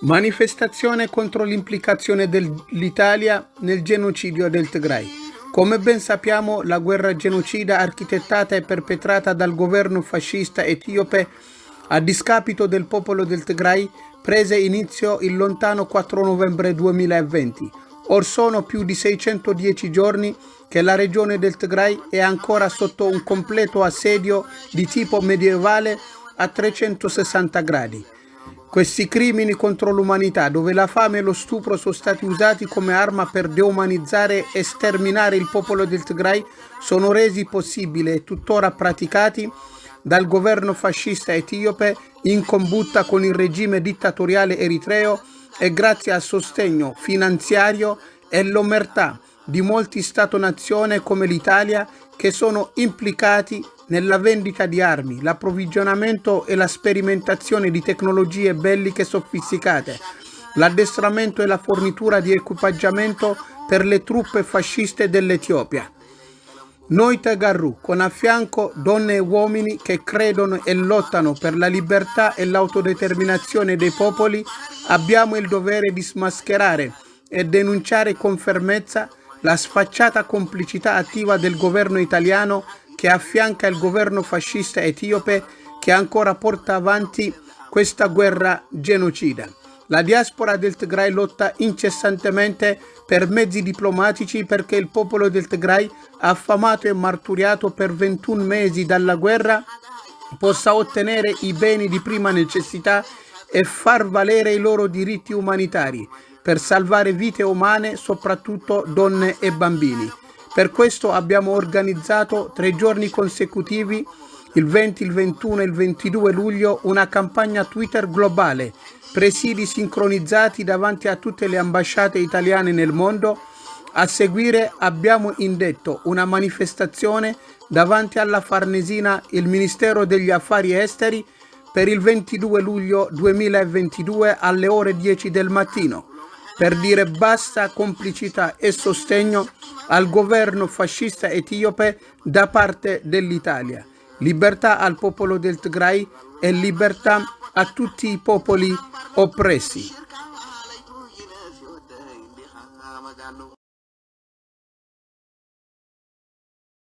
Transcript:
Manifestazione contro l'implicazione dell'Italia nel genocidio del Tigray. Come ben sappiamo, la guerra genocida architettata e perpetrata dal governo fascista etiope a discapito del popolo del Tigray prese inizio il lontano 4 novembre 2020. Or sono più di 610 giorni che la regione del Tigray è ancora sotto un completo assedio di tipo medievale a 360 gradi. Questi crimini contro l'umanità, dove la fame e lo stupro sono stati usati come arma per deumanizzare e sterminare il popolo del Tigray, sono resi possibili e tuttora praticati dal governo fascista etiope in combutta con il regime dittatoriale eritreo e grazie al sostegno finanziario e l'omertà di molti Stato-nazione come l'Italia che sono implicati nella vendita di armi, l'approvvigionamento e la sperimentazione di tecnologie belliche sofisticate, l'addestramento e la fornitura di equipaggiamento per le truppe fasciste dell'Etiopia. Noi Tagarru, con a fianco donne e uomini che credono e lottano per la libertà e l'autodeterminazione dei popoli, abbiamo il dovere di smascherare e denunciare con fermezza la sfacciata complicità attiva del governo italiano che affianca il governo fascista etiope che ancora porta avanti questa guerra genocida. La diaspora del Tigray lotta incessantemente per mezzi diplomatici perché il popolo del Tigray, affamato e marturiato per 21 mesi dalla guerra, possa ottenere i beni di prima necessità e far valere i loro diritti umanitari per salvare vite umane, soprattutto donne e bambini. Per questo abbiamo organizzato tre giorni consecutivi, il 20, il 21 e il 22 luglio, una campagna Twitter globale, presidi sincronizzati davanti a tutte le ambasciate italiane nel mondo. A seguire abbiamo indetto una manifestazione davanti alla Farnesina, il Ministero degli Affari Esteri, per il 22 luglio 2022 alle ore 10 del mattino per dire basta complicità e sostegno al governo fascista etiope da parte dell'Italia, libertà al popolo del Tigray e libertà a tutti i popoli oppressi.